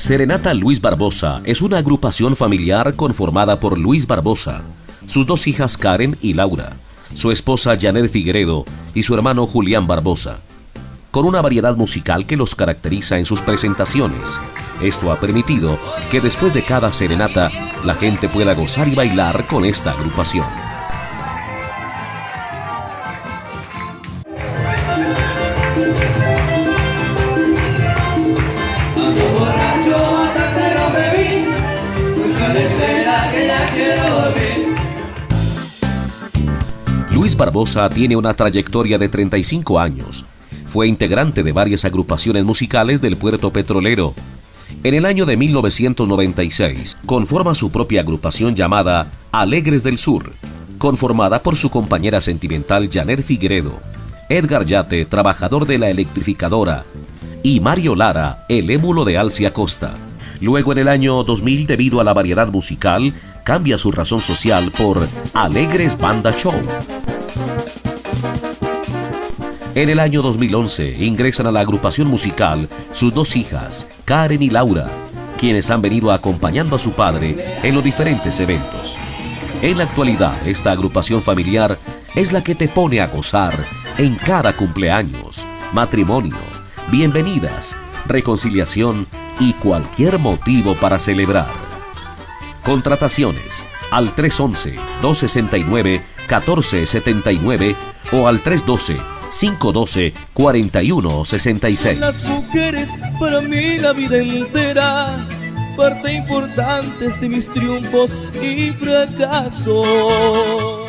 Serenata Luis Barbosa es una agrupación familiar conformada por Luis Barbosa, sus dos hijas Karen y Laura, su esposa Janet Figueredo y su hermano Julián Barbosa, con una variedad musical que los caracteriza en sus presentaciones. Esto ha permitido que después de cada serenata la gente pueda gozar y bailar con esta agrupación. Luis Barbosa tiene una trayectoria de 35 años. Fue integrante de varias agrupaciones musicales del puerto petrolero. En el año de 1996 conforma su propia agrupación llamada Alegres del Sur, conformada por su compañera sentimental Janet Figueredo, Edgar Yate, trabajador de la electrificadora, y Mario Lara, el émulo de Alcia Costa. Luego en el año 2000, debido a la variedad musical, cambia su razón social por Alegres Banda Show. En el año 2011 ingresan a la agrupación musical sus dos hijas, Karen y Laura, quienes han venido acompañando a su padre en los diferentes eventos. En la actualidad, esta agrupación familiar es la que te pone a gozar en cada cumpleaños, matrimonio, bienvenidas, reconciliación y cualquier motivo para celebrar. Contrataciones al 311-269-1479 o al 312-512-4166. Las mujeres para mí la vida entera, parte importante de mis triunfos y fracasos.